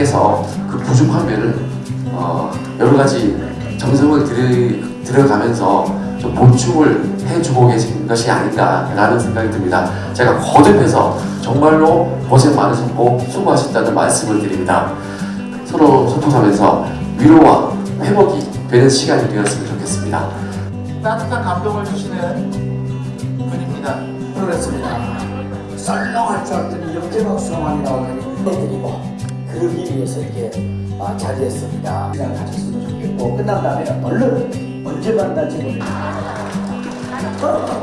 께서 그 부족한 면을 어, 여러 가지 정성을 들이, 들어가면서 좀 보충을 해주고 계신 것이 아닌가라는 생각이 듭니다. 제가 거듭해서 정말로 고생 많으셨고 수고하셨다는 말씀을 드립니다. 서로 소통하면서 위로와 회복이 되는 시간이 되었으면 좋겠습니다. 따뜻한 감동을 주시는 분입니다. 그렇습니다. 썰렁할 줄 알았더니 영재박수만이 나오더니 해드리고 그러기 위해서 이렇게 아, 자리했습니다. 시간 가졌으면 좋겠고 끝난 다음에 얼른 언제 만날지 모르겠습니다. 어,